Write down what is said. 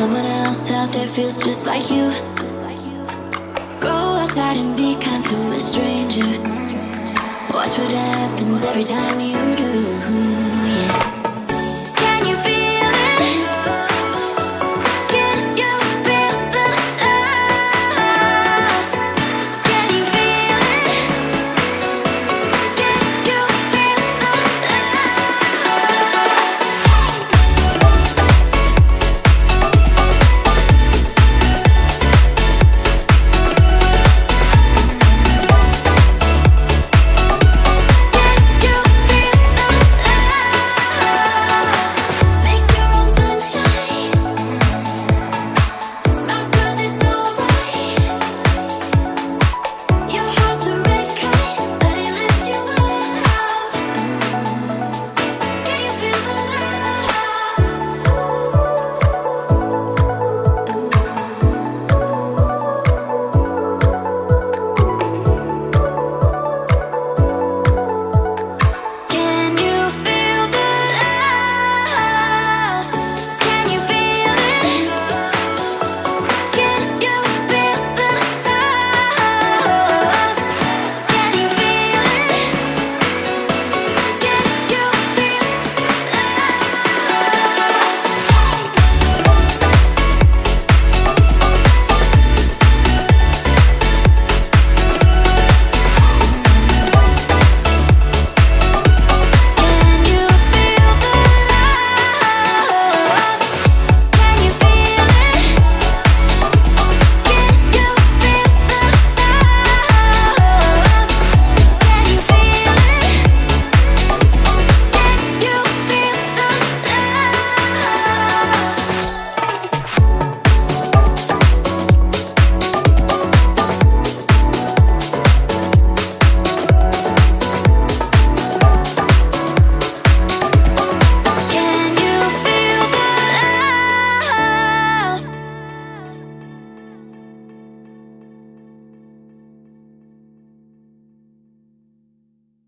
Someone else out there feels just like you. Go outside and be kind to a stranger. Watch what happens every time you.